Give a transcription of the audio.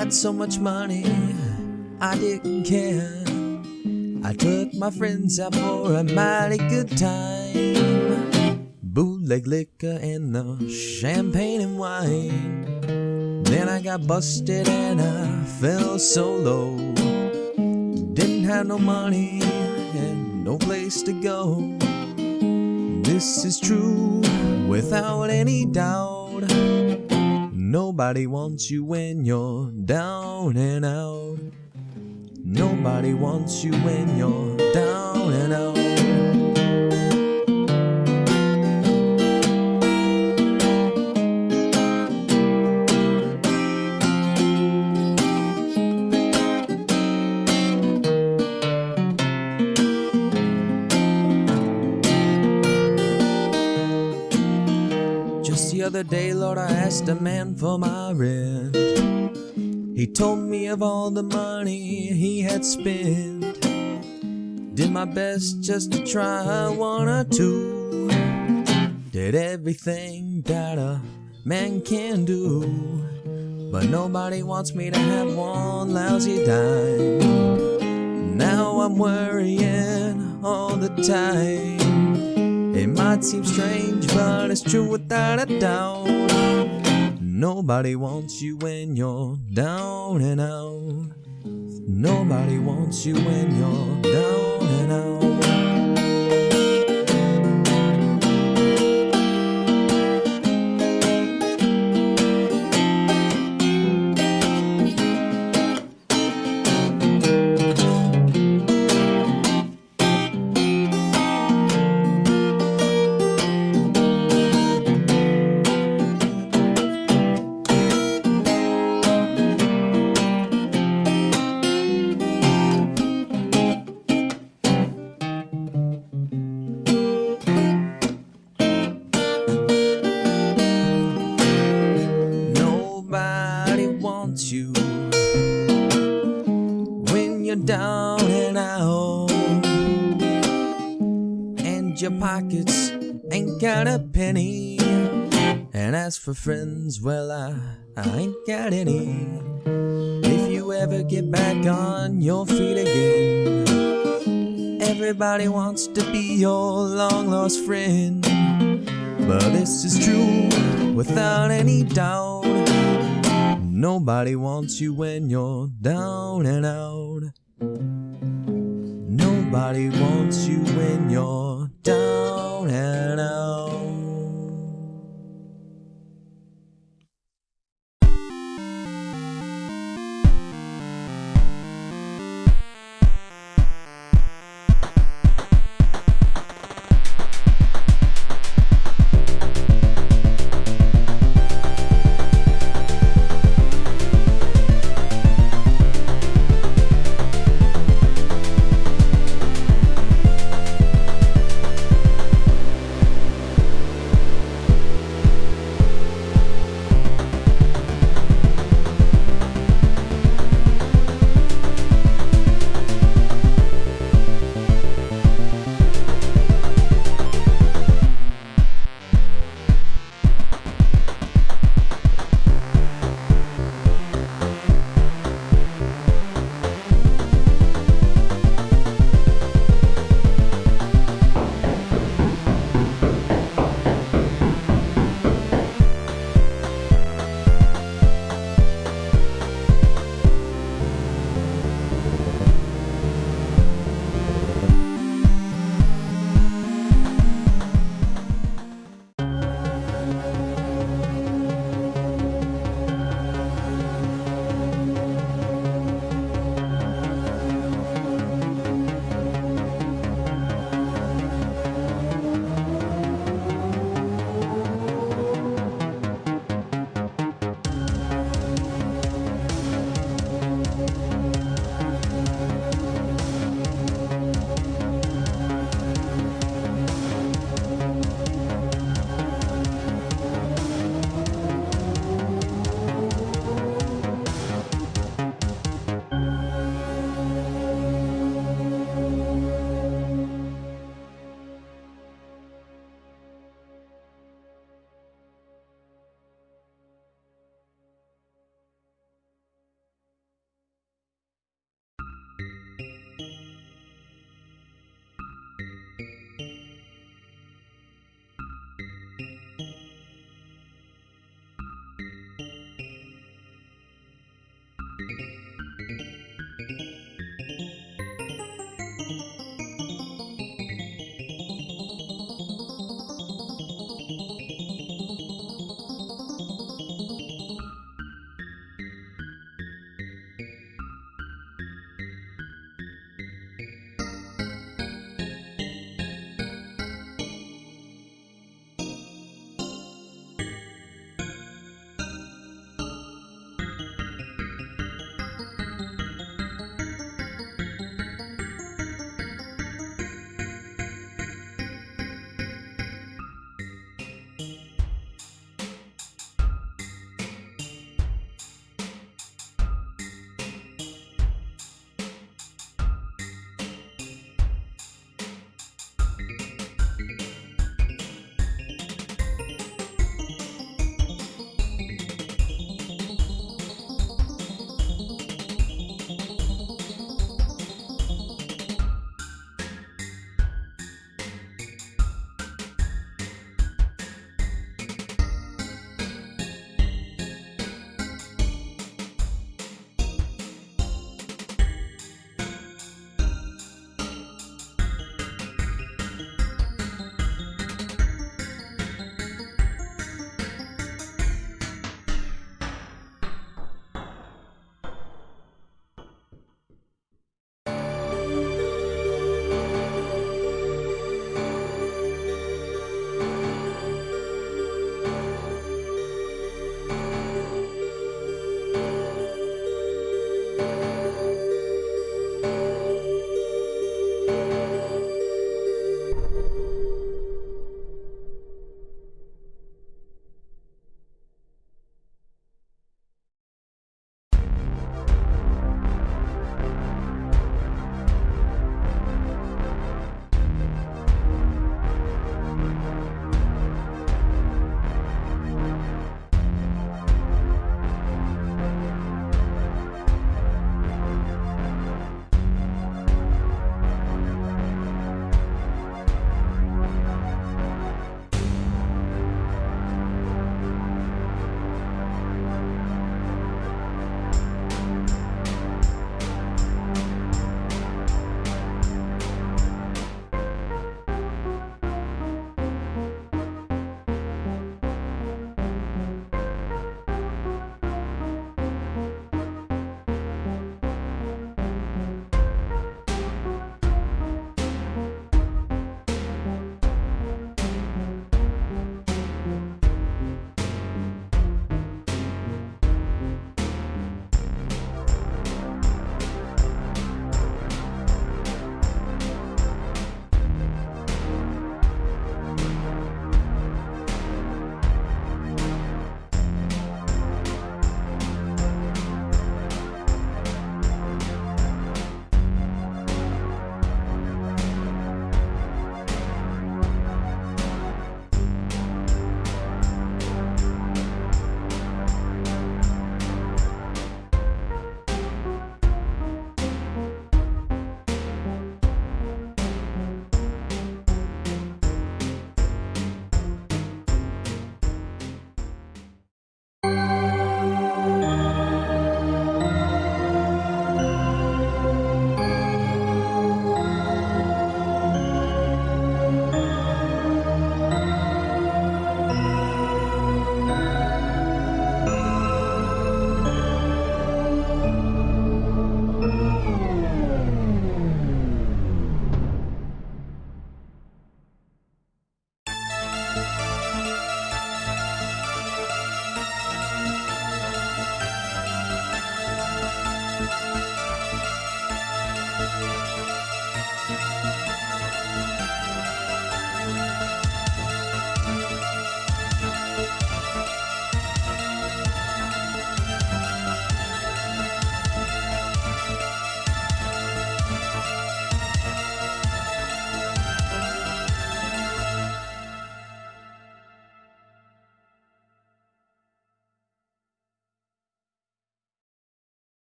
Had so much money, I didn't care. I took my friends out for a mighty good time. Bootleg liquor and the champagne and wine. Then I got busted and I fell so low. Didn't have no money and no place to go. This is true without any doubt. Nobody wants you when you're down and out. Nobody wants you when you're down and out. Other day, Lord, I asked a man for my rent. He told me of all the money he had spent. Did my best just to try one or two. Did everything that a man can do. But nobody wants me to have one lousy dime. Now I'm worrying all the time. Might seem strange, but it's true without a doubt. Nobody wants you when you're down and out. Nobody wants you when you're down pockets ain't got a penny. And as for friends, well, I, I ain't got any. If you ever get back on your feet again, everybody wants to be your long lost friend. But this is true without any doubt. Nobody wants you when you're down and out. Nobody wants you when you're